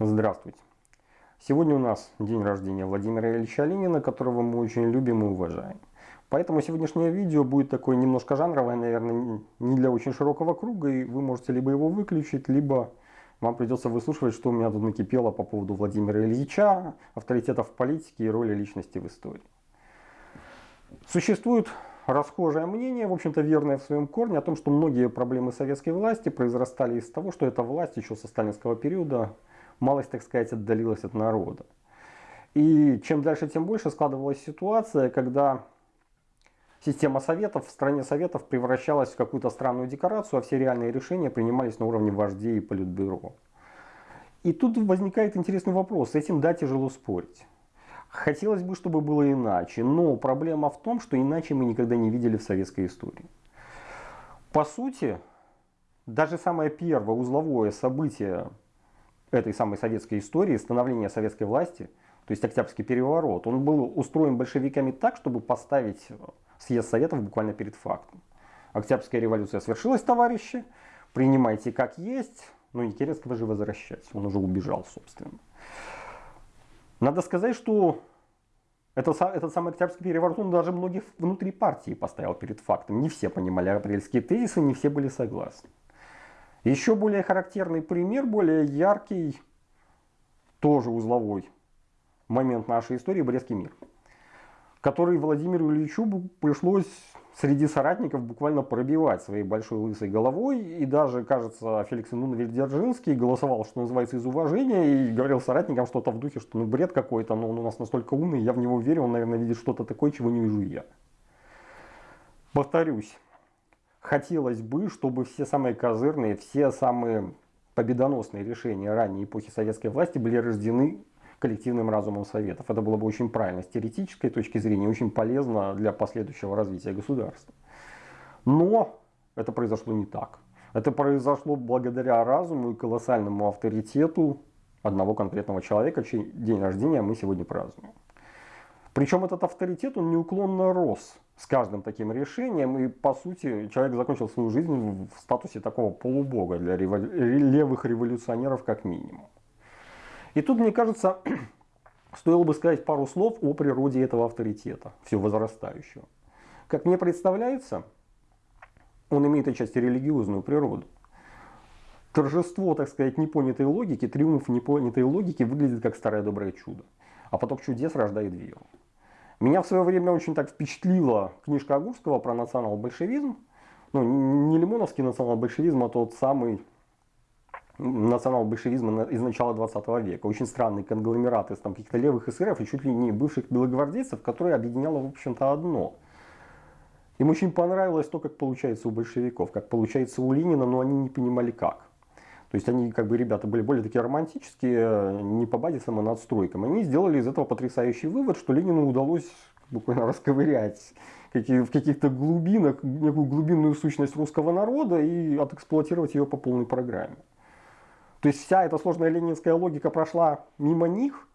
Здравствуйте. Сегодня у нас день рождения Владимира Ильича Ленина, которого мы очень любим и уважаем. Поэтому сегодняшнее видео будет такое немножко жанровое, наверное, не для очень широкого круга, и вы можете либо его выключить, либо вам придется выслушивать, что у меня тут накипело по поводу Владимира Ильича, авторитетов в политике и роли личности в истории. Существует расхожее мнение, в общем-то верное в своем корне, о том, что многие проблемы советской власти произрастали из того, что эта власть еще со сталинского периода малость, так сказать, отдалилась от народа. И чем дальше, тем больше складывалась ситуация, когда система советов в стране советов превращалась в какую-то странную декорацию, а все реальные решения принимались на уровне вождей и политбюро. И тут возникает интересный вопрос, с этим да, тяжело спорить. Хотелось бы, чтобы было иначе, но проблема в том, что иначе мы никогда не видели в советской истории. По сути, даже самое первое узловое событие этой самой советской истории, становления советской власти, то есть Октябрьский переворот, он был устроен большевиками так, чтобы поставить съезд Советов буквально перед фактом. Октябрьская революция свершилась, товарищи, принимайте как есть, но и Керенского же возвращать, он уже убежал, собственно. Надо сказать, что это, этот самый Октябрьский переворот, он даже многих внутри партии поставил перед фактом. Не все понимали апрельские тезисы, не все были согласны. Еще более характерный пример, более яркий, тоже узловой момент нашей истории, Брестский мир, который Владимиру Ильичу пришлось среди соратников буквально пробивать своей большой лысой головой. И даже, кажется, Феликс Инунович Дзержинский голосовал, что называется, из уважения. И говорил соратникам что-то в духе, что ну бред какой-то, но он у нас настолько умный, я в него верю, он, наверное, видит что-то такое, чего не вижу я. Повторюсь, хотелось бы, чтобы все самые козырные, все самые победоносные решения ранней эпохи советской власти были рождены коллективным разумом Советов. Это было бы очень правильно с теоретической точки зрения, очень полезно для последующего развития государства. Но это произошло не так. Это произошло благодаря разуму и колоссальному авторитету одного конкретного человека, чей день рождения мы сегодня празднуем. Причем этот авторитет, он неуклонно рос с каждым таким решением. И по сути человек закончил свою жизнь в статусе такого полубога для револю... левых революционеров как минимум. И тут, мне кажется, стоило бы сказать пару слов о природе этого авторитета, все возрастающего. Как мне представляется, он имеет отчасти религиозную природу. Торжество, так сказать, непонятой логики, триумф непонятой логики выглядит как старое доброе чудо. А поток чудес рождает веру. Меня в свое время очень так впечатлила книжка Агурского про национал-большевизм. Ну, не лимоновский национал-большевизм, а тот самый национал-большевизма из начала 20 века. Очень странный конгломерат из каких-то левых эсеров и чуть ли не бывших белогвардейцев, которые объединяло, в общем-то, одно. Им очень понравилось то, как получается у большевиков, как получается у Ленина, но они не понимали как. То есть они, как бы, ребята были более такие романтические, не по базисам, а надстройкам. Они сделали из этого потрясающий вывод, что Ленину удалось буквально расковырять в каких-то глубинах, некую глубинную сущность русского народа и отэксплуатировать ее по полной программе. То есть вся эта сложная ленинская логика прошла мимо них,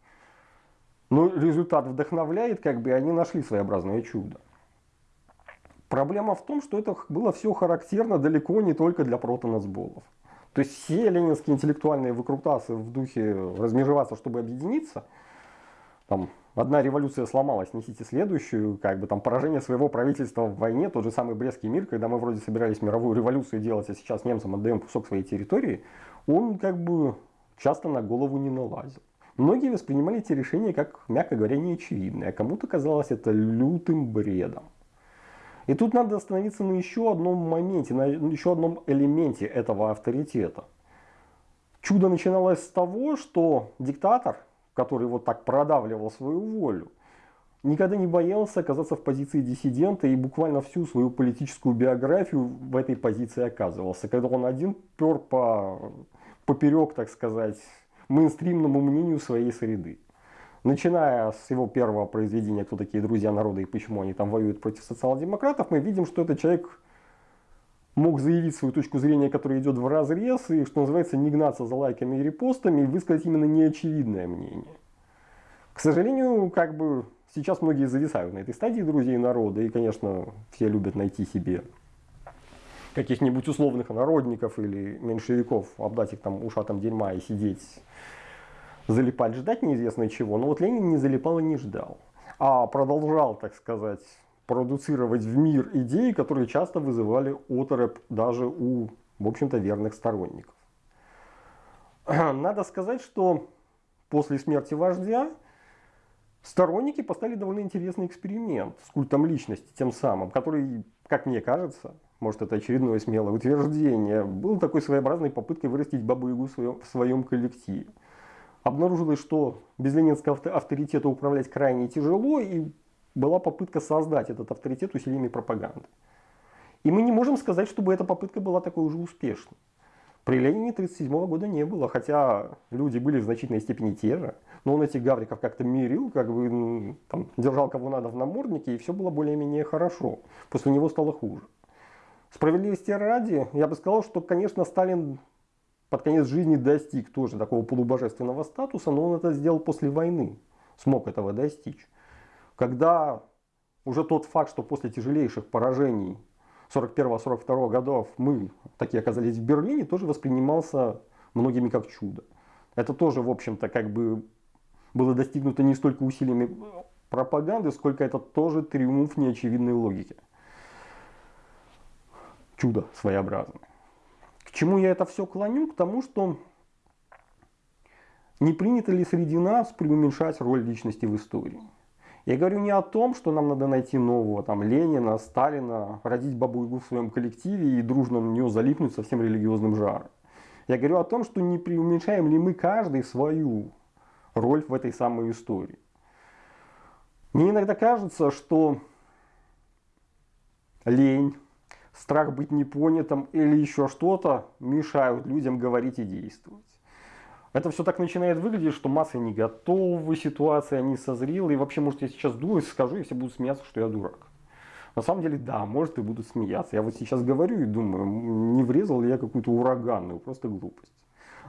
но результат вдохновляет, как бы они нашли своеобразное чудо. Проблема в том, что это было все характерно далеко не только для протонацболов. То есть все ленинские интеллектуальные выкрутасы в духе размежеваться, чтобы объединиться, там, одна революция сломалась, несите следующую, как бы там поражение своего правительства в войне, тот же самый Брестский мир, когда мы вроде собирались мировую революцию делать, а сейчас немцам отдаем кусок своей территории, он как бы часто на голову не налазил. Многие воспринимали эти решения как, мягко говоря, неочевидные, а кому-то казалось это лютым бредом. И тут надо остановиться на еще одном моменте, на еще одном элементе этого авторитета. Чудо начиналось с того, что диктатор, который вот так продавливал свою волю, никогда не боялся оказаться в позиции диссидента и буквально всю свою политическую биографию в этой позиции оказывался. Когда он один пер по, поперек, так сказать, мейнстримному мнению своей среды. Начиная с его первого произведения «Кто такие друзья народа и почему они там воюют против социал-демократов», мы видим, что этот человек мог заявить свою точку зрения, которая идет в разрез, и, что называется, не гнаться за лайками и репостами, и высказать именно неочевидное мнение. К сожалению, как бы сейчас многие зависают на этой стадии друзей народа, и, конечно, все любят найти себе каких-нибудь условных народников или меньшевиков, обдать их там ушатом дерьма и сидеть залипать, ждать неизвестно чего. Но вот Ленин не залипал и не ждал, а продолжал, так сказать, продуцировать в мир идеи, которые часто вызывали оторопь даже у, в общем-то, верных сторонников. Надо сказать, что после смерти вождя сторонники поставили довольно интересный эксперимент с культом личности, тем самым, который, как мне кажется, может это очередное смелое утверждение, был такой своеобразной попыткой вырастить Бабу-Ягу в своем, коллективе. Обнаружилось, что без ленинского авторитета управлять крайне тяжело, и была попытка создать этот авторитет усилиями пропаганды. И мы не можем сказать, чтобы эта попытка была такой уже успешной. При Ленине 1937 года не было, хотя люди были в значительной степени те же. Но он этих гавриков как-то мирил, как бы там, держал кого надо в наморднике, и все было более-менее хорошо. После него стало хуже. Справедливости ради, я бы сказал, что, конечно, Сталин под конец жизни достиг тоже такого полубожественного статуса, но он это сделал после войны, смог этого достичь. Когда уже тот факт, что после тяжелейших поражений 41-42 годов мы такие оказались в Берлине, тоже воспринимался многими как чудо. Это тоже, в общем-то, как бы было достигнуто не столько усилиями пропаганды, сколько это тоже триумф неочевидной логики. Чудо своеобразное. Чему я это все клоню? К тому, что не принято ли среди нас преуменьшать роль личности в истории. Я говорю не о том, что нам надо найти нового там, Ленина, Сталина, родить бабу-ягу в своем коллективе и дружно на нее залипнуть со всем религиозным жаром. Я говорю о том, что не преуменьшаем ли мы каждый свою роль в этой самой истории. Мне иногда кажется, что лень, страх быть непонятым или еще что-то мешают людям говорить и действовать. Это все так начинает выглядеть, что масса не готова, ситуация не созрела. И вообще, может, я сейчас думаю, скажу, и все будут смеяться, что я дурак. На самом деле, да, может и будут смеяться. Я вот сейчас говорю и думаю, не врезал ли я какую-то ураганную, просто глупость.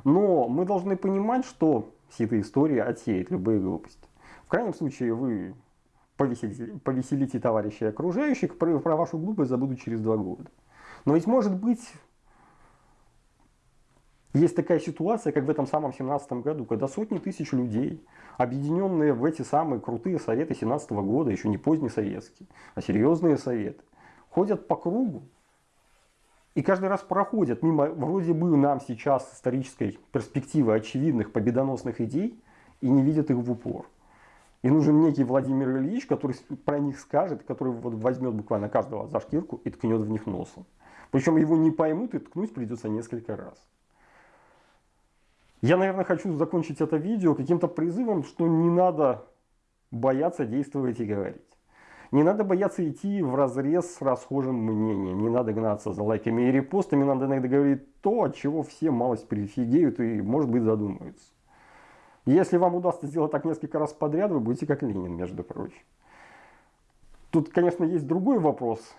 Но мы должны понимать, что вся эта история отсеет любые глупости. В крайнем случае, вы повеселите, повеселите товарищей окружающих, про, про вашу глупость забудут через два года. Но ведь может быть есть такая ситуация, как в этом самом 17 году, когда сотни тысяч людей, объединенные в эти самые крутые советы 17 года, еще не поздние советские, а серьезные советы, ходят по кругу и каждый раз проходят мимо вроде бы нам сейчас исторической перспективы очевидных победоносных идей и не видят их в упор. И нужен некий Владимир Ильич, который про них скажет, который вот возьмет буквально каждого за шкирку и ткнет в них носом. Причем его не поймут и ткнуть придется несколько раз. Я, наверное, хочу закончить это видео каким-то призывом, что не надо бояться действовать и говорить. Не надо бояться идти в разрез с расхожим мнением. Не надо гнаться за лайками и репостами. Надо иногда говорить то, от чего все малость прифигеют и, может быть, задумаются. Если вам удастся сделать так несколько раз подряд, вы будете как Ленин, между прочим. Тут, конечно, есть другой вопрос,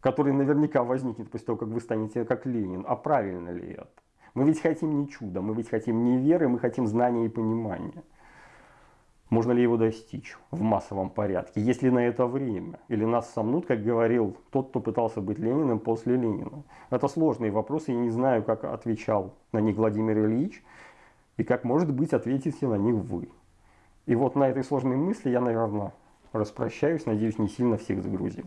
который наверняка возникнет после того, как вы станете как Ленин. А правильно ли это? Мы ведь хотим не чуда, мы ведь хотим не веры, мы хотим знания и понимания. Можно ли его достичь в массовом порядке? Есть ли на это время? Или нас сомнут, как говорил тот, кто пытался быть Лениным после Ленина? Это сложные вопросы, я не знаю, как отвечал на них Владимир Ильич, и как, может быть, ответите на них вы. И вот на этой сложной мысли я, наверное, распрощаюсь, надеюсь, не сильно всех загрузил.